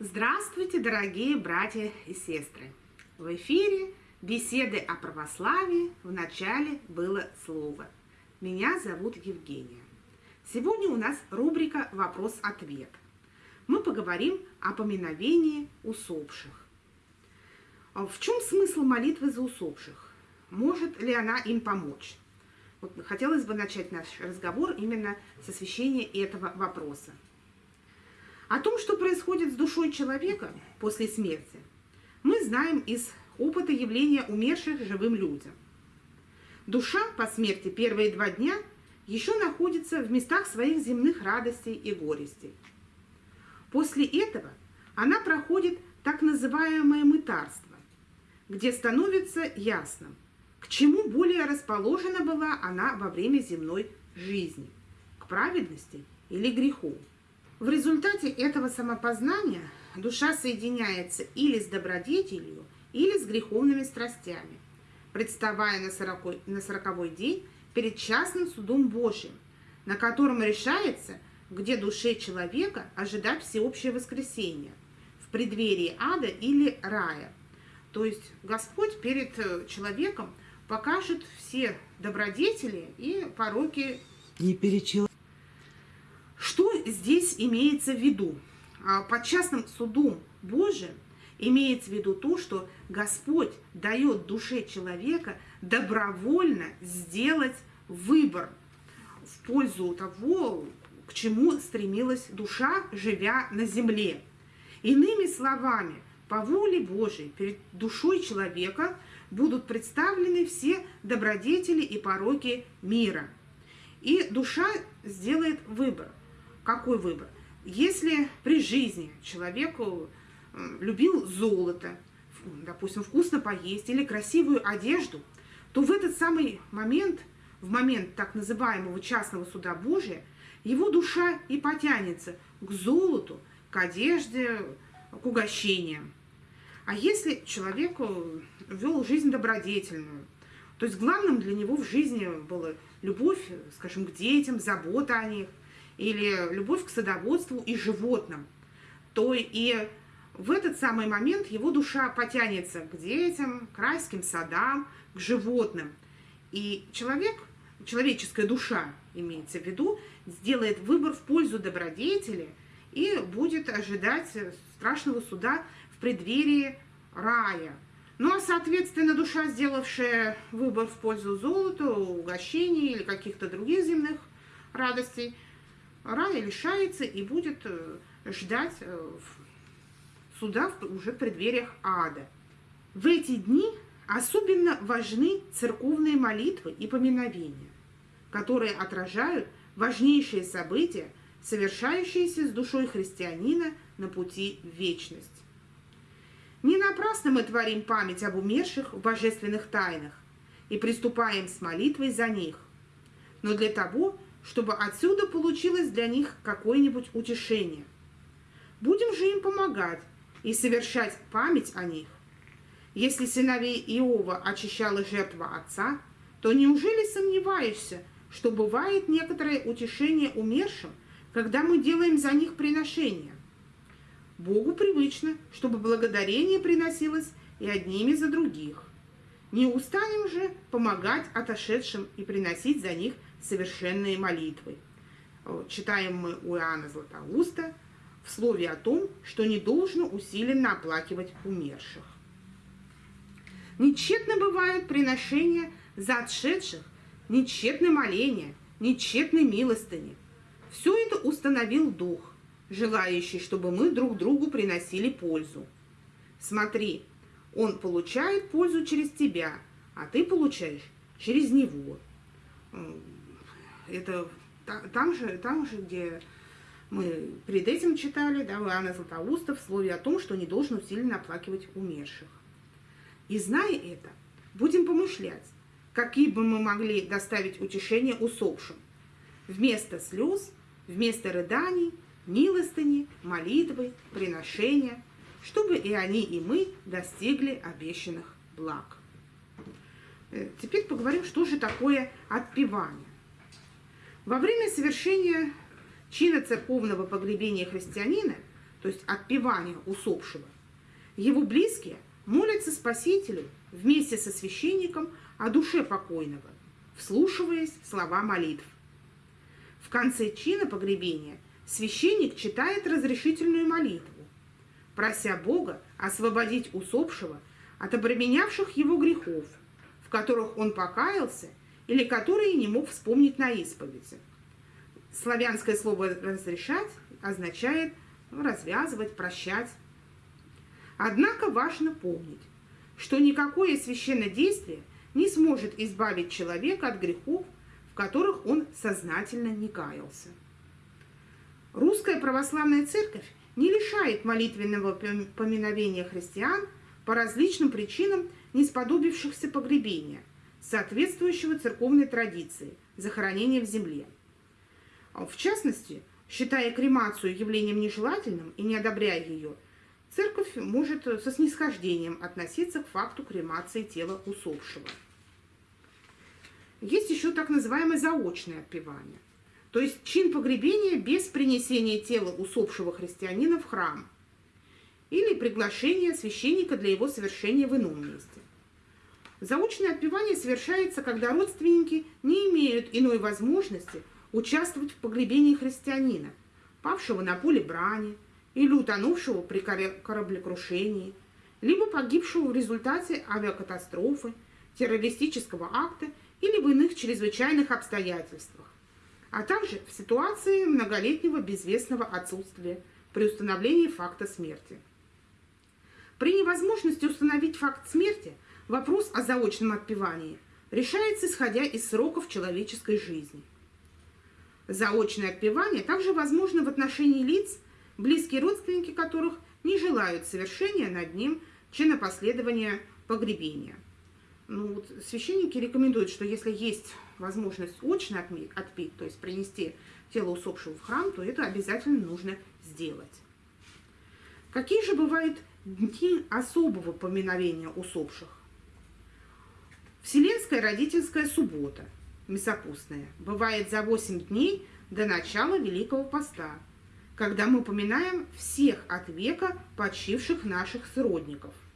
Здравствуйте, дорогие братья и сестры! В эфире беседы о православии в начале было слово. Меня зовут Евгения. Сегодня у нас рубрика «Вопрос-ответ». Мы поговорим о поминовении усопших. В чем смысл молитвы за усопших? Может ли она им помочь? Вот хотелось бы начать наш разговор именно с освещения этого вопроса. О том, что происходит с душой человека после смерти, мы знаем из опыта явления умерших живым людям. Душа по смерти первые два дня еще находится в местах своих земных радостей и горестей. После этого она проходит так называемое мытарство, где становится ясным, к чему более расположена была она во время земной жизни, к праведности или греху. В результате этого самопознания душа соединяется или с добродетелью, или с греховными страстями, представая на, сороковой, день перед частным судом Божьим, на котором решается, где душе человека ожидать всеобщее воскресение, в преддверии ада или рая. То есть Господь перед э, человеком покажет все добродетели и пороки. Что здесь имеется в виду? А, под частным судом Божиим имеется в виду то, что Господь дает душе человека добровольно сделать выбор в пользу того, к чему стремилась душа, живя на земле. Иными словами, по воле Божией перед душой человека будут представлены все добродетели и пороки мира. И душа сделает выбор какой выбор? Если при жизни человеку любил золото, допустим, вкусно поесть или красивую одежду, то в этот самый момент, в момент так называемого частного суда Божия, его душа и потянется к золоту, к одежде, к угощениям. А если человек вел жизнь добродетельную, то есть главным для него в жизни была любовь, скажем, к детям, забота о них, или любовь к садоводству и животным, то и в этот самый момент его душа потянется к детям, к райским садам, к животным. И человек, человеческая душа, имеется в виду, сделает выбор в пользу добродетели и будет ожидать страшного суда в преддверии рая. Ну а, соответственно, душа, сделавшая выбор в пользу золота, угощений или каких-то других земных радостей – рая лишается и будет э, ждать э, суда уже в преддвериях ада. В эти дни особенно важны церковные молитвы и поминовения, которые отражают важнейшие события, совершающиеся с душой христианина на пути в вечность. Не напрасно мы творим память об умерших в божественных тайнах и приступаем с молитвой за них, но для того, чтобы отсюда получилось для них какое-нибудь утешение. Будем же им помогать и совершать память о них. Если сыновей Иова очищала жертва отца, то неужели сомневаешься, что бывает некоторое утешение умершим, когда мы делаем за них приношения? Богу привычно, чтобы благодарение приносилось и одними за других. Не устанем же помогать отошедшим и приносить за них совершенные молитвы. Читаем мы у Иоанна Златоуста в слове о том, что не должно усиленно оплакивать умерших. Нечетно бывают приношения за отшедших, нечетны моления, нечетны милостыни. Все это установил Дух, желающий, чтобы мы друг другу приносили пользу. Смотри, Он получает пользу через тебя, а ты получаешь через Него это там же, там же, где мы перед этим читали, да, Иоанна Златоуста в слове о том, что не должен усиленно оплакивать умерших. И зная это, будем помышлять, какие бы мы могли доставить утешение усопшим. Вместо слез, вместо рыданий, милостыни, молитвы, приношения, чтобы и они, и мы достигли обещанных благ. Э, теперь поговорим, что же такое отпевание. Во время совершения чина церковного погребения христианина то есть отпевания усопшего, его близкие молятся Спасителю вместе со священником о душе покойного, вслушиваясь слова молитв. В конце чина погребения священник читает разрешительную молитву, прося Бога освободить усопшего от обременявших его грехов, в которых он покаялся или которые не мог вспомнить на исповеди. Славянское слово «разрешать» означает развязывать, прощать. Однако важно помнить, что никакое священное действие не сможет избавить человека от грехов, в которых он сознательно не каялся. Русская православная церковь не лишает молитвенного поминовения христиан по различным причинам не сподобившихся погребения, соответствующего церковной традиции захоронения в земле. В частности, считая кремацию явлением нежелательным и не одобряя ее, церковь может со снисхождением относиться к факту кремации тела усопшего. Есть еще так называемое заочное отпевание, то есть чин погребения без принесения тела усопшего христианина в храм или приглашения священника для его совершения в ином месте. Заочное отпевание совершается, когда родственники не имеют иной возможности участвовать в погребении христианина, павшего на поле брани или утонувшего при кораблекрушении, либо погибшего в результате авиакатастрофы, террористического акта или в иных чрезвычайных обстоятельствах, а также в ситуации многолетнего безвестного отсутствия при установлении факта смерти. При невозможности установить факт смерти вопрос о заочном отпевании решается исходя из сроков человеческой жизни. Заочное отпевание также возможно в отношении лиц, близкие родственники которых не желают совершения над ним чина последования погребения – ну, вот священники рекомендуют, что если есть возможность очно отпить, то есть принести тело усопшего в храм, то это обязательно нужно сделать. Какие же бывают дни особого поминовения усопших? Вселенская родительская суббота, мясопустная, бывает за 8 дней до начала Великого Поста, когда мы поминаем всех от века почивших наших сродников –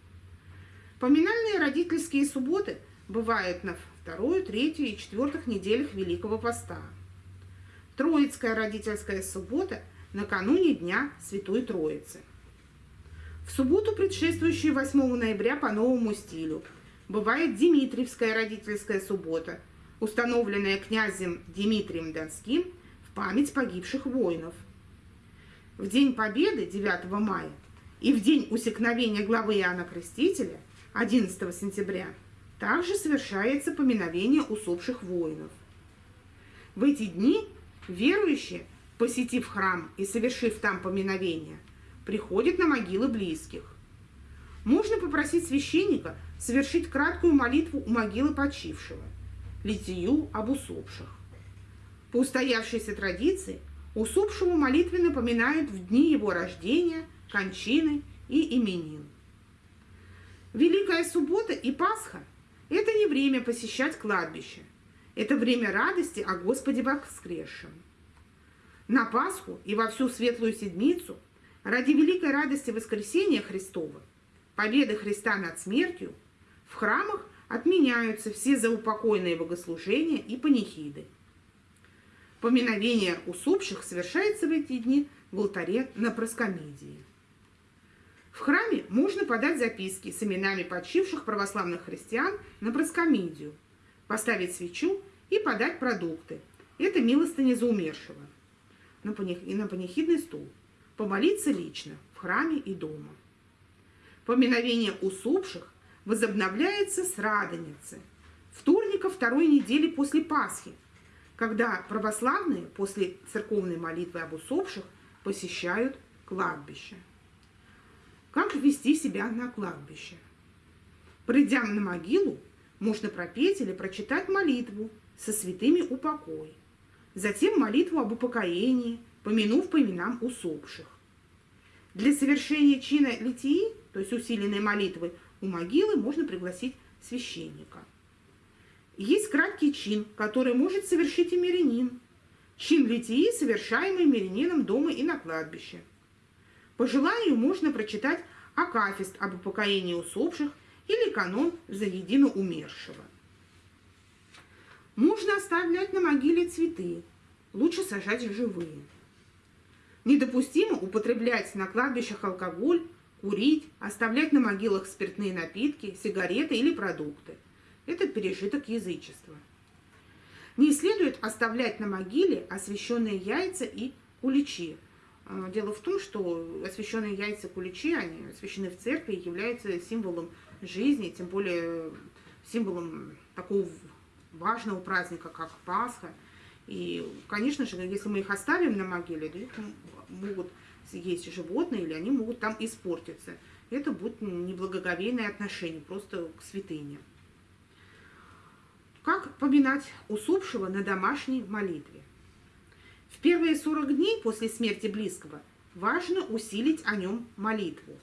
Поминальные родительские субботы бывают на вторую, третью и четвертых неделях Великого Поста. Троицкая родительская суббота накануне Дня Святой Троицы. В субботу, предшествующую 8 ноября по новому стилю, бывает Дмитриевская родительская суббота, установленная князем Дмитрием Донским в память погибших воинов. В День Победы 9 мая и в день усекновения главы Иоанна Крестителя – 11 сентября также совершается поминовение усопших воинов. В эти дни верующие, посетив храм и совершив там поминовение, приходят на могилы близких. Можно попросить священника совершить краткую молитву у могилы почившего, литию об усопших. По устоявшейся традиции усопшему молитвенно поминают в дни его рождения, кончины и именин. Великая суббота и Пасха – это не время посещать кладбище. Это время радости о Господе воскресшем. На Пасху и во всю Светлую Седмицу ради великой радости воскресения Христова, победы Христа над смертью, в храмах отменяются все заупокойные богослужения и панихиды. Поминовение усопших совершается в эти дни в алтаре на проскомидии. В храме можно подать записки с именами почивших православных христиан на проскомидию, поставить свечу и подать продукты. Это милостыня за умершего. И на панихидный стул. Помолиться лично в храме и дома. Поминовение усопших возобновляется с Радоницы, вторника второй недели после Пасхи, когда православные после церковной молитвы об усопших посещают кладбище. Как вести себя на кладбище? Придя на могилу, можно пропеть или прочитать молитву со святыми упокой. Затем молитву об упокоении, помянув по именам усопших. Для совершения чина литии, то есть усиленной молитвы, у могилы можно пригласить священника. Есть краткий чин, который может совершить и мирянин. Чин литии, совершаемый мирянином дома и на кладбище – По желанию можно прочитать акафист об упокоении усопших или канон за едино умершего. Можно оставлять на могиле цветы, лучше сажать живые. Недопустимо употреблять на кладбищах алкоголь, курить, оставлять на могилах спиртные напитки, сигареты или продукты. Это пережиток язычества. Не следует оставлять на могиле освященные яйца и куличи. А, дело в том, что освященные яйца куличи, они освящены в церкви и являются символом жизни, тем более символом такого важного праздника, как Пасха. И, конечно же, если мы их оставим на могиле, то их могут есть животные, или они могут там испортиться. Это будет неблагоговейное отношение просто к святыне. Как поминать усопшего на домашней молитве? В первые 40 дней после смерти близкого важно усилить о нем молитву.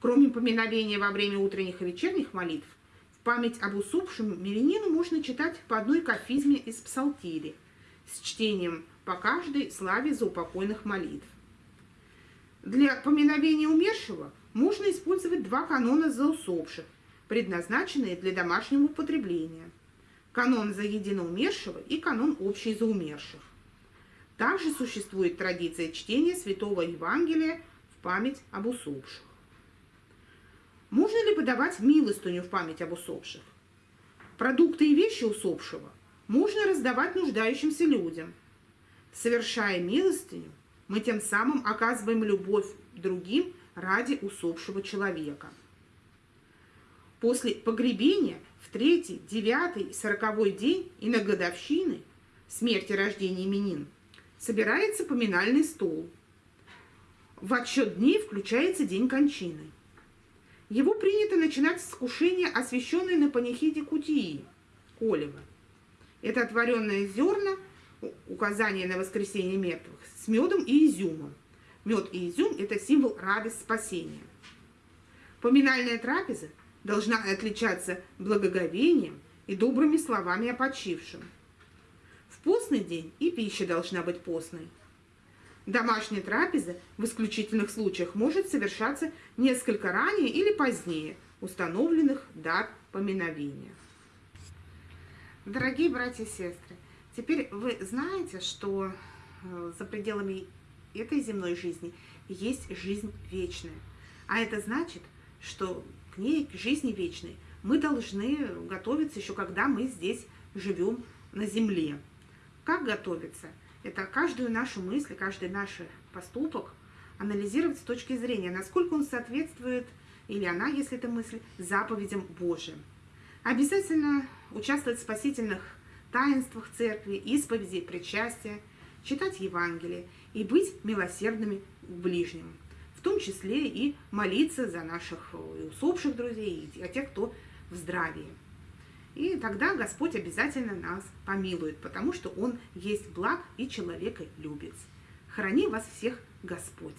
Кроме поминовения во время утренних и вечерних молитв, в память об усопшем мирянину можно читать по одной кафизме из псалтири с чтением по каждой славе за упокойных молитв. Для поминовения умершего можно использовать два канона за усопших, предназначенные для домашнего употребления. Канон за единоумершего и канон общий за умерших. Также существует традиция чтения Святого Евангелия в память об усопших. Можно ли подавать милостыню в память об усопших? Продукты и вещи усопшего можно раздавать нуждающимся людям. Совершая милостыню, мы тем самым оказываем любовь другим ради усопшего человека. После погребения в третий, девятый, сороковой день и на годовщины смерти рождения именин собирается поминальный стол. В отсчет дней включается день кончины. Его принято начинать с вкушения, освященной на панихиде кутии, колева. Это отваренные зерна, указание на воскресение мертвых, с медом и изюмом. Мед и изюм – это символ радости спасения. Поминальная трапеза должна отличаться благоговением и добрыми словами о почившем. В постный день и пища должна быть постной. Домашняя трапеза в исключительных случаях может совершаться несколько ранее или позднее установленных дат поминовения. Дорогие братья и сестры, теперь вы знаете, что за пределами этой земной жизни есть жизнь вечная. А это значит, что к ней, к жизни вечной, мы должны готовиться еще когда мы здесь живем на земле. Как готовиться? Это каждую нашу мысль, каждый наш поступок анализировать с точки зрения, насколько он соответствует, или она, если это мысль, заповедям Божьим. Обязательно участвовать в спасительных таинствах церкви, исповеди, причастия – читать Евангелие и быть милосердными к ближним, в том числе и молиться за наших э, усопших друзей и о тех, кто в здравии. И тогда Господь обязательно нас помилует, потому что Он есть благ и человека любит. Храни вас всех Господь!